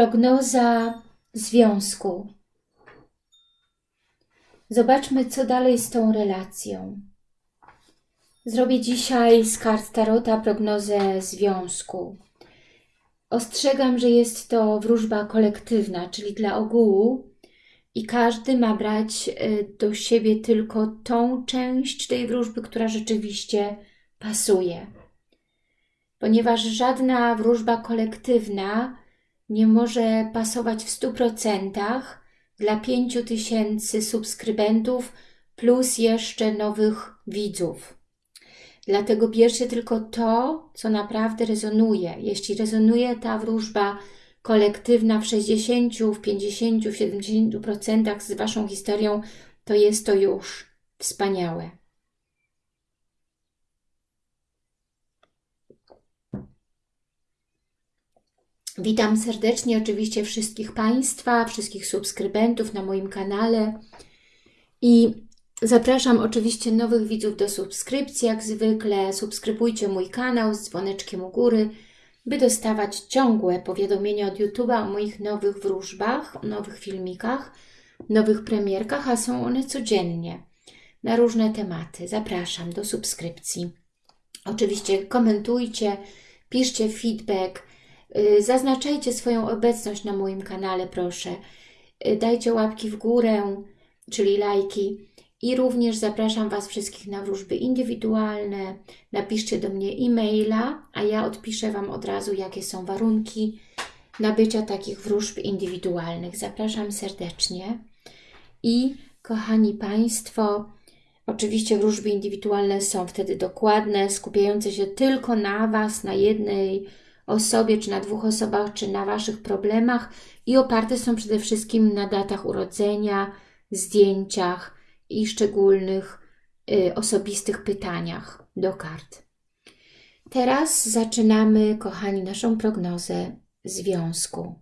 Prognoza związku. Zobaczmy, co dalej z tą relacją. Zrobię dzisiaj z kart Tarota prognozę związku. Ostrzegam, że jest to wróżba kolektywna, czyli dla ogółu i każdy ma brać y, do siebie tylko tą część tej wróżby, która rzeczywiście pasuje. Ponieważ żadna wróżba kolektywna nie może pasować w 100% dla 5000 subskrybentów plus jeszcze nowych widzów. Dlatego bierzcie tylko to, co naprawdę rezonuje. Jeśli rezonuje ta wróżba kolektywna w 60, w 50, w 70% z Waszą historią, to jest to już wspaniałe. Witam serdecznie oczywiście wszystkich Państwa, wszystkich subskrybentów na moim kanale i zapraszam oczywiście nowych widzów do subskrypcji, jak zwykle. Subskrybujcie mój kanał z dzwoneczkiem u góry, by dostawać ciągłe powiadomienia od YouTube'a o moich nowych wróżbach, nowych filmikach, nowych premierkach, a są one codziennie na różne tematy. Zapraszam do subskrypcji. Oczywiście komentujcie, piszcie feedback, zaznaczajcie swoją obecność na moim kanale, proszę. Y, dajcie łapki w górę, czyli lajki. I również zapraszam Was wszystkich na wróżby indywidualne. Napiszcie do mnie e-maila, a ja odpiszę Wam od razu, jakie są warunki nabycia takich wróżb indywidualnych. Zapraszam serdecznie. I kochani Państwo, oczywiście wróżby indywidualne są wtedy dokładne, skupiające się tylko na Was, na jednej osobie, czy na dwóch osobach, czy na Waszych problemach i oparte są przede wszystkim na datach urodzenia, zdjęciach i szczególnych y, osobistych pytaniach do kart. Teraz zaczynamy, kochani, naszą prognozę związku.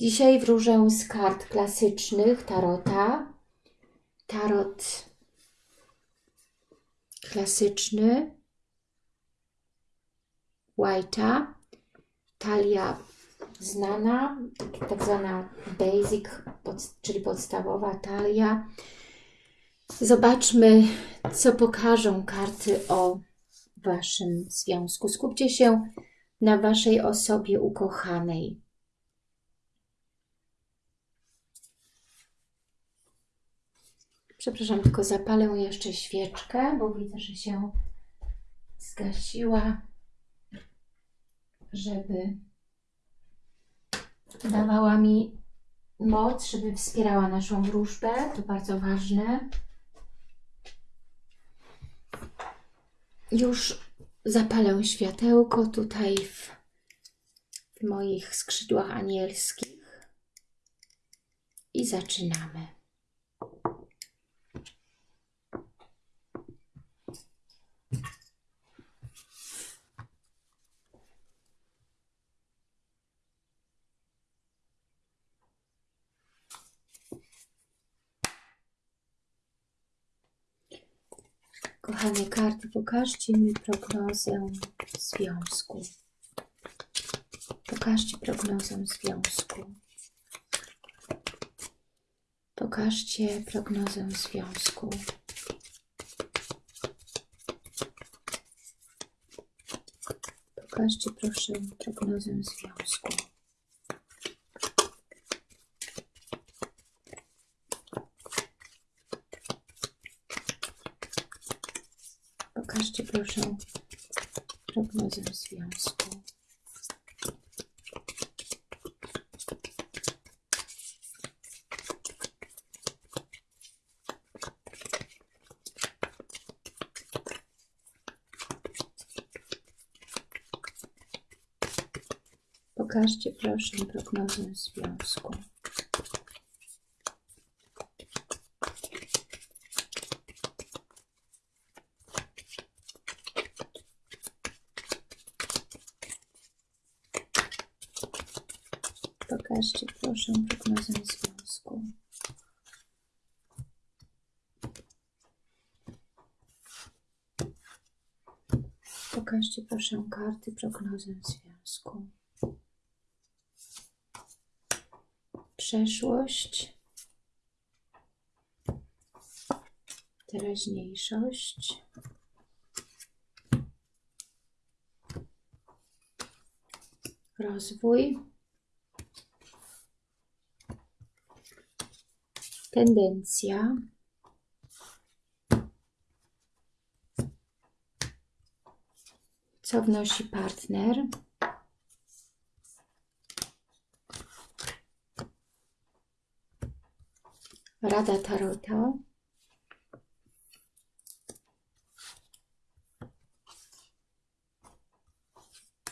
Dzisiaj wróżę z kart klasycznych Tarota. Tarot klasyczny White'a, talia znana, tak zwana basic, pod, czyli podstawowa talia. Zobaczmy, co pokażą karty o Waszym związku. Skupcie się na Waszej osobie ukochanej. Przepraszam, tylko zapalę jeszcze świeczkę, bo widzę, że się zgasiła żeby dawała mi moc, żeby wspierała naszą wróżbę. To bardzo ważne. Już zapalę światełko tutaj w, w moich skrzydłach anielskich i zaczynamy. Kochane karty, pokażcie mi prognozę związku. Pokażcie prognozę związku. Pokażcie prognozę związku. Pokażcie proszę prognozę związku. Pokażcie proszę prognozę związku. Pokażcie proszę prognozę związku. Pokażcie proszę prognozę związku. Pokażcie proszę karty prognozę związku. Przeszłość. Teraźniejszość. Rozwój. Tendencja. Co wnosi partner? Rada Tarota.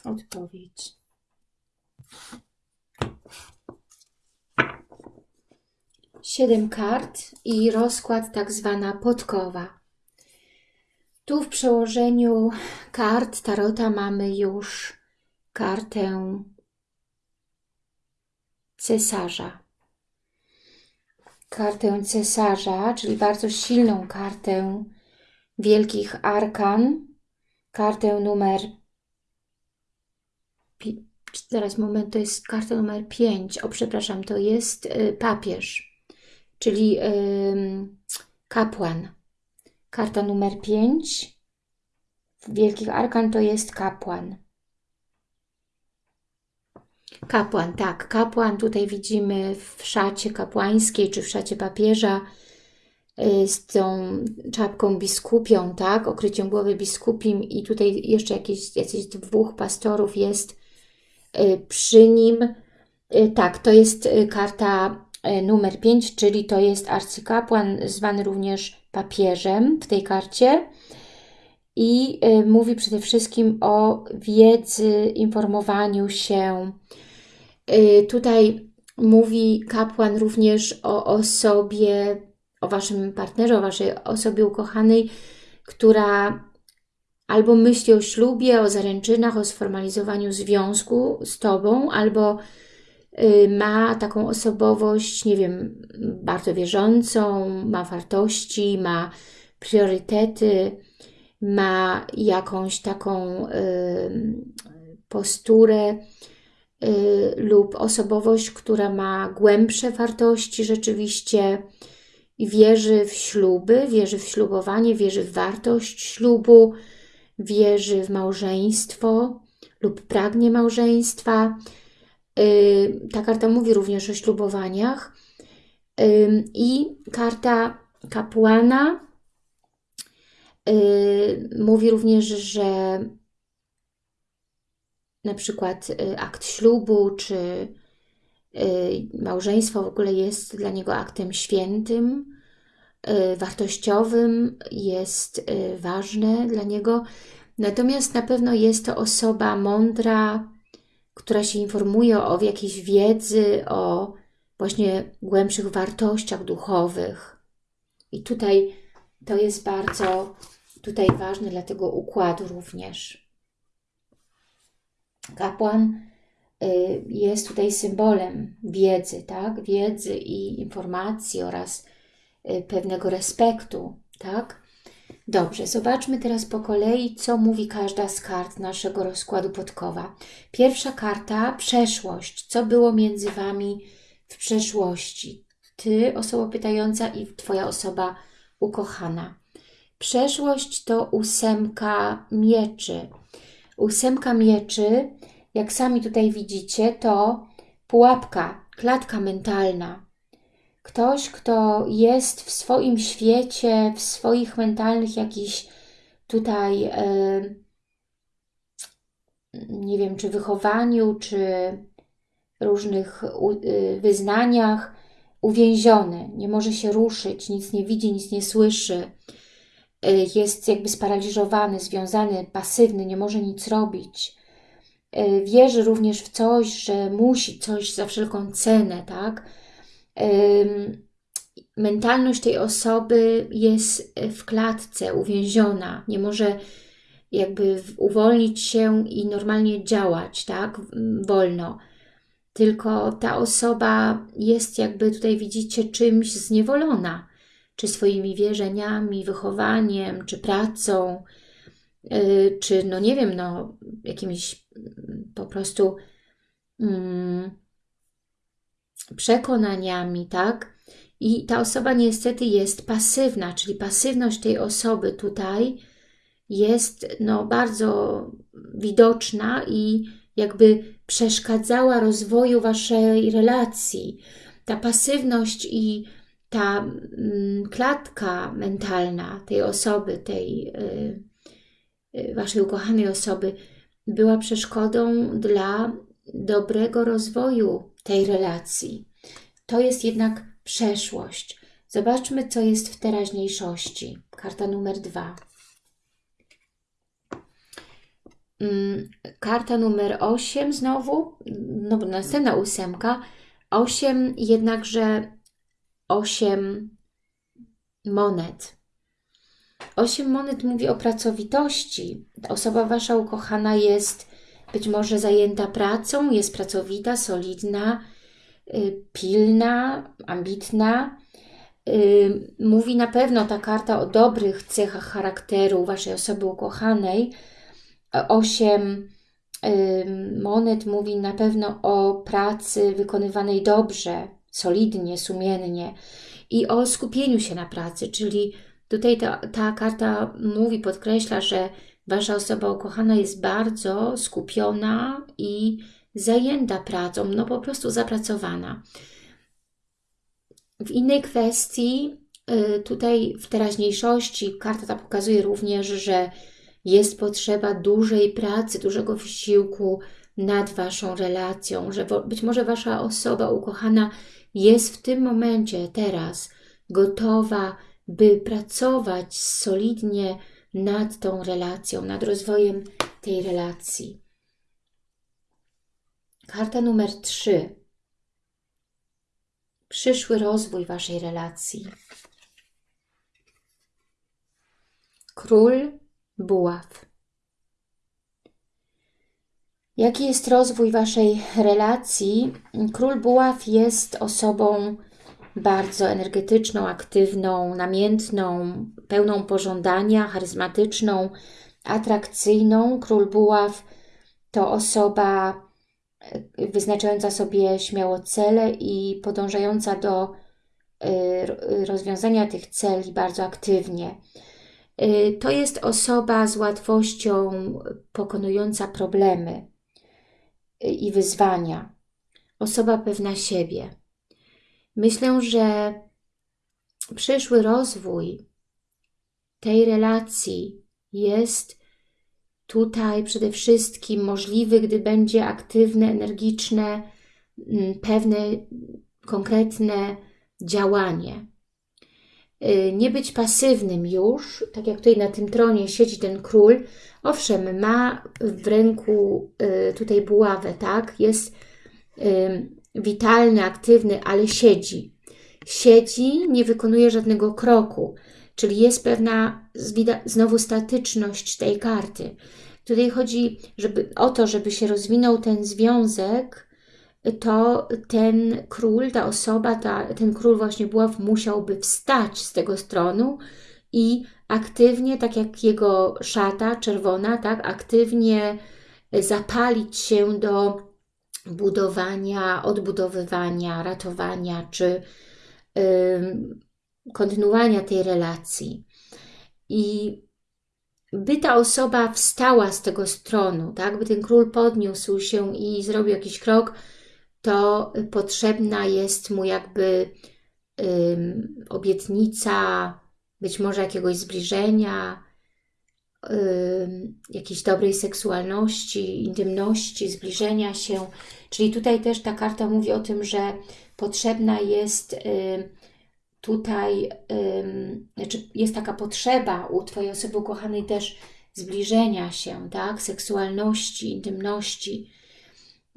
Odpowiedź. Siedem kart i rozkład tak zwana podkowa. Tu w przełożeniu kart Tarota mamy już kartę cesarza. Kartę cesarza, czyli bardzo silną kartę wielkich arkan. Kartę numer... Zaraz, moment, to jest karta numer 5. O, przepraszam, to jest y, papież, czyli kapłan Karta numer 5 Wielkich Arkan to jest kapłan. Kapłan, tak, kapłan tutaj widzimy w szacie kapłańskiej czy w szacie papieża y, z tą czapką biskupią, tak, okryciem głowy biskupim i tutaj jeszcze jakieś, jakieś dwóch pastorów jest y, przy nim. Y, tak, to jest karta numer 5, czyli to jest arcykapłan, zwany również papieżem w tej karcie i y, mówi przede wszystkim o wiedzy, informowaniu się. Y, tutaj mówi kapłan również o osobie, o Waszym partnerze, o Waszej osobie ukochanej, która albo myśli o ślubie, o zaręczynach, o sformalizowaniu związku z Tobą, albo ma taką osobowość, nie wiem, bardzo wierzącą, ma wartości, ma priorytety, ma jakąś taką y, posturę y, lub osobowość, która ma głębsze wartości rzeczywiście i wierzy w śluby, wierzy w ślubowanie, wierzy w wartość ślubu, wierzy w małżeństwo lub pragnie małżeństwa, Y, ta karta mówi również o ślubowaniach. I karta kapłana y, mówi również, że na przykład y, akt ślubu czy małżeństwo w ogóle jest dla niego aktem świętym, wartościowym, jest ważne dla niego. Natomiast na pewno jest to osoba mądra, która się informuje o jakiejś wiedzy, o właśnie głębszych wartościach duchowych. I tutaj to jest bardzo tutaj ważne dla tego układu również. Kapłan y, jest tutaj symbolem wiedzy, tak? Wiedzy i informacji oraz y, pewnego respektu, tak? Dobrze, zobaczmy teraz po kolei, co mówi każda z kart naszego rozkładu podkowa. Pierwsza karta, przeszłość. Co było między Wami w przeszłości? Ty, osoba pytająca i Twoja osoba ukochana. Przeszłość to ósemka mieczy. Ósemka mieczy, jak sami tutaj widzicie, to pułapka, klatka mentalna. Ktoś, kto jest w swoim świecie, w swoich mentalnych jakichś tutaj, nie wiem, czy wychowaniu, czy różnych y, wyznaniach, uwięziony, nie może się ruszyć, nic nie widzi, nic nie słyszy, e, jest jakby sparaliżowany, związany, pasywny, nie może nic robić. E, wierzy również w coś, że musi coś za wszelką cenę, tak? Mentalność tej osoby jest w klatce, uwięziona, nie może jakby uwolnić się i normalnie działać, tak, wolno. Tylko ta osoba jest jakby tutaj widzicie czymś zniewolona, czy swoimi wierzeniami, wychowaniem, czy pracą, yy, czy no nie wiem, no jakimiś mm, po prostu mm, przekonaniami, tak? I ta osoba niestety jest pasywna, czyli pasywność tej osoby tutaj jest no, bardzo widoczna i jakby przeszkadzała rozwoju Waszej relacji. Ta pasywność i ta mm, klatka mentalna tej osoby, tej y, y, Waszej ukochanej osoby była przeszkodą dla dobrego rozwoju tej relacji. To jest jednak przeszłość. Zobaczmy, co jest w teraźniejszości. Karta numer dwa. Mm, karta numer 8 znowu, no następna ósemka, 8 jednakże 8 monet. 8 monet mówi o pracowitości. Osoba Wasza ukochana jest być może zajęta pracą, jest pracowita, solidna, y, pilna, ambitna. Y, mówi na pewno ta karta o dobrych cechach charakteru Waszej osoby ukochanej, osiem monet mówi na pewno o pracy wykonywanej dobrze, solidnie, sumiennie i o skupieniu się na pracy, czyli tutaj ta, ta karta mówi, podkreśla, że Wasza osoba ukochana jest bardzo skupiona i zajęta pracą, no po prostu zapracowana. W innej kwestii, y, tutaj w teraźniejszości, karta ta pokazuje również, że jest potrzeba dużej pracy, dużego wysiłku nad Waszą relacją, że być może Wasza osoba ukochana jest w tym momencie, teraz, gotowa, by pracować solidnie nad tą relacją, nad rozwojem tej relacji. Karta numer 3. Przyszły rozwój Waszej relacji. Król buław. Jaki jest rozwój Waszej relacji? Król buław jest osobą bardzo energetyczną, aktywną, namiętną, pełną pożądania, charyzmatyczną, atrakcyjną. Król buław to osoba e, wyznaczająca sobie śmiało cele i podążająca do e, rozwiązania tych celi bardzo aktywnie. Y, to jest osoba z łatwością pokonująca problemy i wyzwania. Osoba pewna siebie. Myślę, że przyszły rozwój tej relacji jest tutaj przede wszystkim możliwy, gdy będzie aktywne, energiczne, mm, pewne, konkretne działanie. Y, nie być pasywnym już, tak jak tutaj na tym tronie siedzi ten król, owszem, ma w ręku y, tutaj buławę, tak, jest witalny, aktywny, ale siedzi. Siedzi, nie wykonuje żadnego kroku, czyli jest pewna znowu statyczność tej karty. Tutaj chodzi żeby, o to, żeby się rozwinął ten związek, to ten król, ta osoba, ta, ten król właśnie Buław musiałby wstać z tego stronu i aktywnie, tak jak jego szata czerwona, tak, aktywnie zapalić się do budowania, odbudowywania, ratowania czy kontynuowania tej relacji. I by ta osoba wstała z tego stronu, tak, by ten król podniósł się i zrobił jakiś krok, to potrzebna jest mu jakby obietnica, być może jakiegoś zbliżenia, jakiejś dobrej seksualności, intymności, zbliżenia się. Czyli tutaj też ta karta mówi o tym, że potrzebna jest tutaj, znaczy jest taka potrzeba u Twojej osoby ukochanej też zbliżenia się, tak, seksualności, intymności,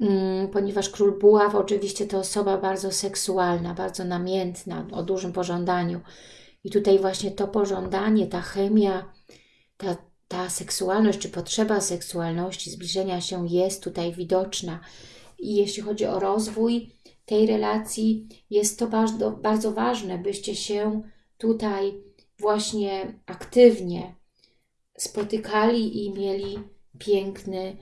Mm, ponieważ król buław oczywiście to osoba bardzo seksualna, bardzo namiętna, o dużym pożądaniu. I tutaj właśnie to pożądanie, ta chemia, ta, seksualność czy potrzeba seksualności, zbliżenia się jest tutaj widoczna. I jeśli chodzi o rozwój tej relacji, jest to bardzo, bardzo ważne, byście się tutaj właśnie aktywnie spotykali i mieli piękny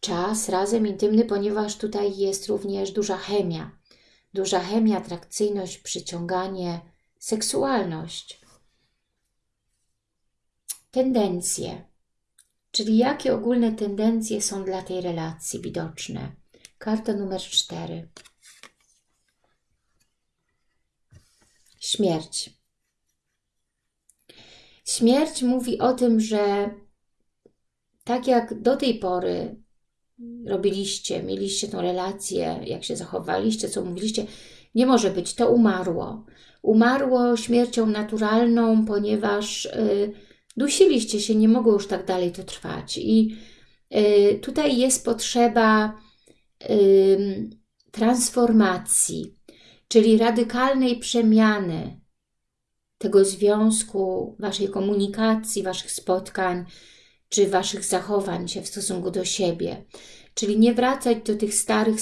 czas razem intymny, ponieważ tutaj jest również duża chemia. Duża chemia, atrakcyjność, przyciąganie, seksualność. Tendencje. Czyli jakie ogólne tendencje są dla tej relacji widoczne? Karta numer 4. Śmierć. Śmierć mówi o tym, że tak jak do tej pory robiliście, mieliście tą relację, jak się zachowaliście, co mówiliście, nie może być, to umarło. Umarło śmiercią naturalną, ponieważ y, dusiliście się, nie mogło już tak dalej to trwać. I y, tutaj jest potrzeba y, transformacji, czyli radykalnej przemiany tego związku, Waszej komunikacji, Waszych spotkań, czy Waszych zachowań się w stosunku do siebie. Czyli nie wracać do tych starych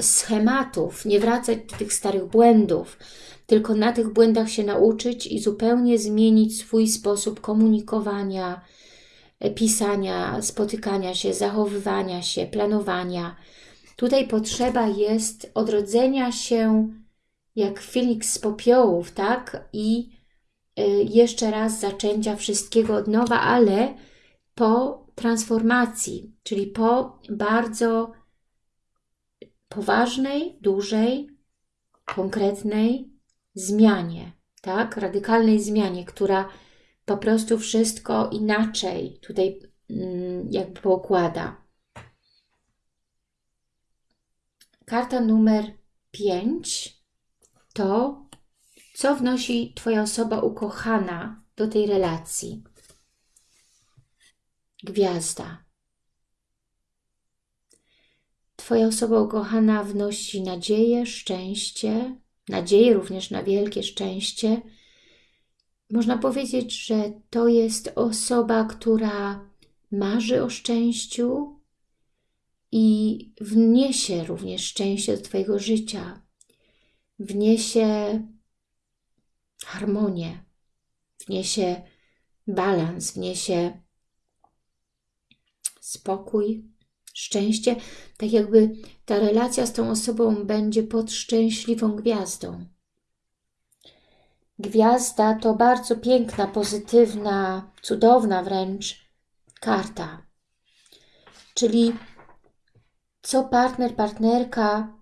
schematów, nie wracać do tych starych błędów, tylko na tych błędach się nauczyć i zupełnie zmienić swój sposób komunikowania, e, pisania, spotykania się, zachowywania się, planowania. Tutaj potrzeba jest odrodzenia się jak Felix z popiołów, tak? I e, jeszcze raz zaczęcia wszystkiego od nowa, ale po transformacji, czyli po bardzo poważnej, dużej, konkretnej zmianie, tak? Radykalnej zmianie, która po prostu wszystko inaczej tutaj mm, jakby poukłada. Karta numer 5 to, co wnosi Twoja osoba ukochana do tej relacji. Gwiazda. Twoja osoba ukochana wnosi nadzieję, szczęście, nadzieję również na wielkie szczęście. Można powiedzieć, że to jest osoba, która marzy o szczęściu i wniesie również szczęście do Twojego życia. Wniesie harmonię, wniesie balans, wniesie spokój, szczęście, tak jakby ta relacja z tą osobą będzie pod szczęśliwą gwiazdą. Gwiazda to bardzo piękna, pozytywna, cudowna wręcz karta. Czyli co partner, partnerka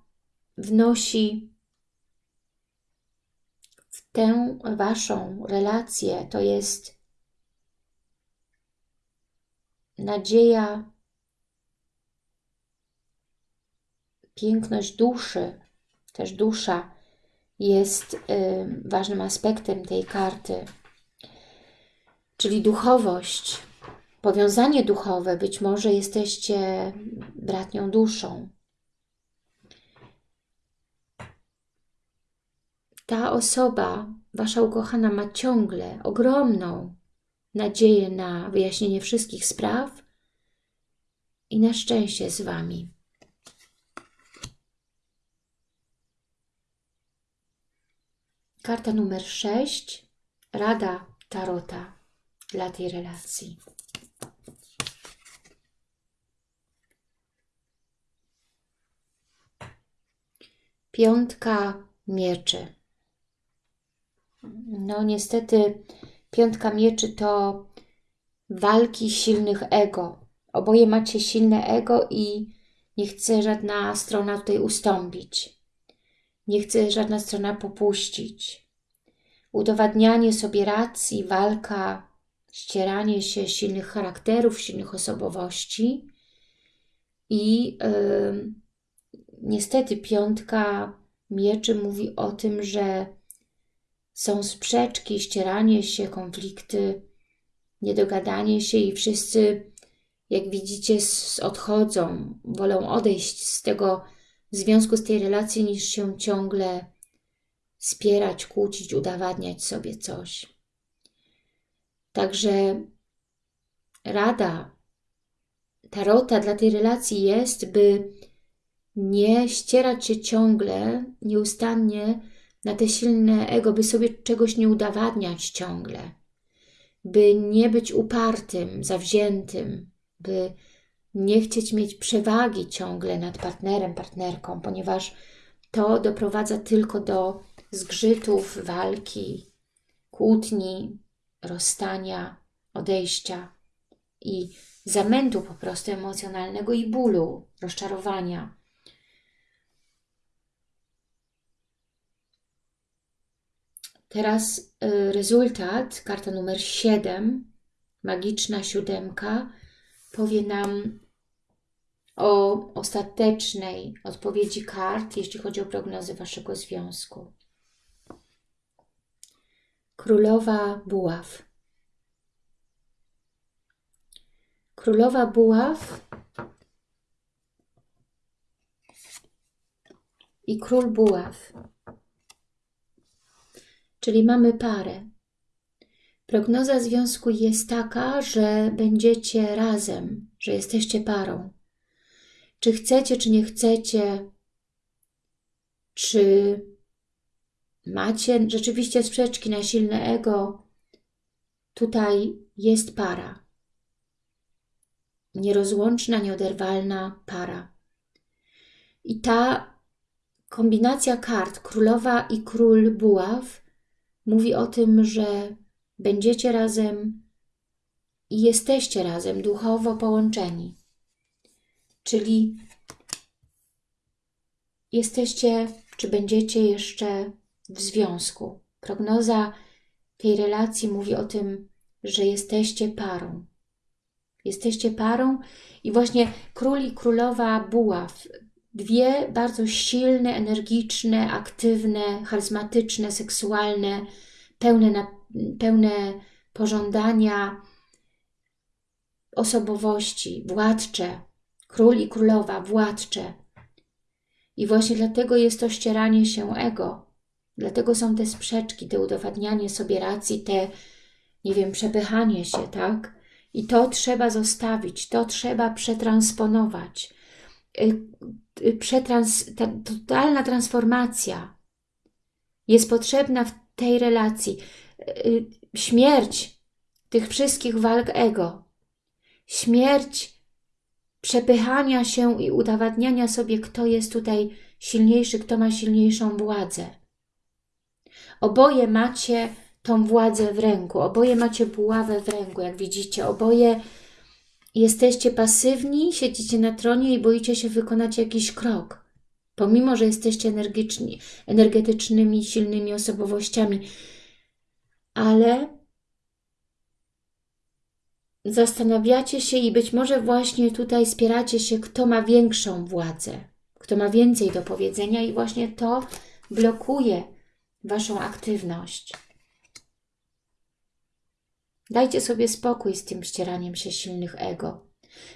wnosi w tę Waszą relację, to jest nadzieja, piękność duszy, też dusza jest y, ważnym aspektem tej karty, czyli duchowość, powiązanie duchowe, być może jesteście bratnią duszą. Ta osoba, Wasza ukochana, ma ciągle ogromną nadzieję na wyjaśnienie wszystkich spraw i na szczęście z Wami. Karta numer 6. Rada Tarota dla tej relacji. Piątka mieczy. No niestety Piątka mieczy to walki silnych ego. Oboje macie silne ego i nie chce żadna strona tutaj ustąpić. Nie chce żadna strona popuścić. Udowadnianie sobie racji, walka, ścieranie się silnych charakterów, silnych osobowości. I yy, niestety piątka mieczy mówi o tym, że są sprzeczki, ścieranie się, konflikty, niedogadanie się i wszyscy, jak widzicie, odchodzą, wolą odejść z tego związku, z tej relacji, niż się ciągle spierać, kłócić, udowadniać sobie coś. Także rada tarota dla tej relacji jest, by nie ścierać się ciągle, nieustannie na te silne ego, by sobie czegoś nie udowadniać ciągle. by nie być upartym, zawziętym, by nie chcieć mieć przewagi ciągle nad partnerem, partnerką, ponieważ to doprowadza tylko do zgrzytów, walki, kłótni, rozstania, odejścia i zamętu po prostu emocjonalnego i bólu, rozczarowania. Teraz y, rezultat, karta numer 7, magiczna siódemka, powie nam o ostatecznej odpowiedzi kart, jeśli chodzi o prognozy Waszego związku. Królowa Buław. Królowa Buław i Król Buław. Czyli mamy parę. Prognoza związku jest taka, że będziecie razem, że jesteście parą. Czy chcecie, czy nie chcecie, czy macie rzeczywiście sprzeczki na silne ego, tutaj jest para. Nierozłączna, nieoderwalna para. I ta kombinacja kart, królowa i król buław, mówi o tym, że będziecie razem i jesteście razem duchowo połączeni. Czyli jesteście, czy będziecie jeszcze w związku. Prognoza tej relacji mówi o tym, że jesteście parą. Jesteście parą i właśnie król i królowa buław, dwie bardzo silne, energiczne, aktywne, charyzmatyczne, seksualne, pełne, na, pełne pożądania osobowości, władcze, król i królowa, władcze. I właśnie dlatego jest to ścieranie się ego. Dlatego są te sprzeczki, te udowadnianie sobie racji, te, nie wiem, przepychanie się, tak? I to trzeba zostawić, to trzeba przetransponować. Y, y, przetrans, ta totalna transformacja jest potrzebna w tej relacji. Y, śmierć tych wszystkich walk ego, śmierć przepychania się i udowadniania sobie, kto jest tutaj silniejszy, kto ma silniejszą władzę. Oboje macie tą władzę w ręku, oboje macie buławę w ręku, jak widzicie, oboje jesteście pasywni, siedzicie na tronie i boicie się wykonać jakiś krok. Pomimo, że jesteście energiczni, energetycznymi, silnymi osobowościami, ale zastanawiacie się i być może właśnie tutaj spieracie się, kto ma większą władzę, kto ma więcej do powiedzenia i właśnie to blokuje Waszą aktywność. Dajcie sobie spokój z tym ścieraniem się silnych ego.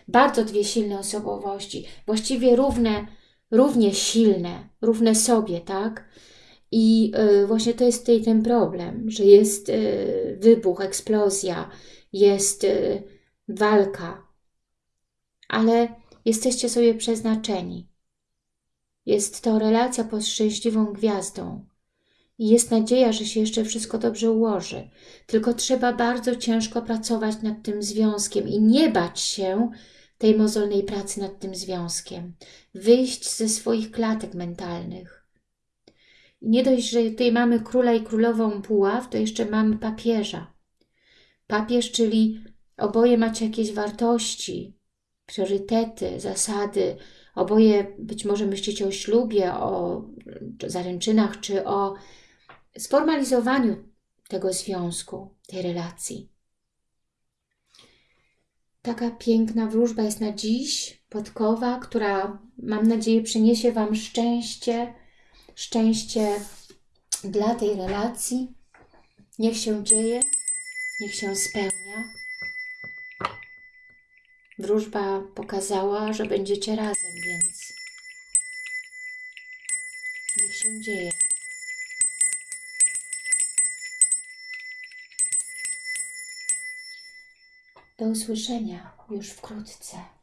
Bardzo dwie silne osobowości, właściwie równe, równie silne, równe sobie, tak? I y, właśnie to jest tutaj ten problem, że jest y, wybuch, eksplozja, jest y, walka, ale jesteście sobie przeznaczeni. Jest to relacja pod szczęśliwą gwiazdą. I jest nadzieja, że się jeszcze wszystko dobrze ułoży. Tylko trzeba bardzo ciężko pracować nad tym związkiem i nie bać się tej mozolnej pracy nad tym związkiem. Wyjść ze swoich klatek mentalnych. I nie dość, że tutaj mamy króla i królową puław, to jeszcze mamy papieża. Papież, czyli oboje macie jakieś wartości, priorytety, zasady, oboje być może myślicie o ślubie, o zaręczynach, czy o sformalizowaniu tego związku, tej relacji. Taka piękna wróżba jest na dziś, podkowa, która mam nadzieję przyniesie Wam szczęście, szczęście dla tej relacji. Niech się dzieje, niech się spełnia. Wróżba pokazała, że będziecie razem, więc niech się dzieje. Do usłyszenia już wkrótce.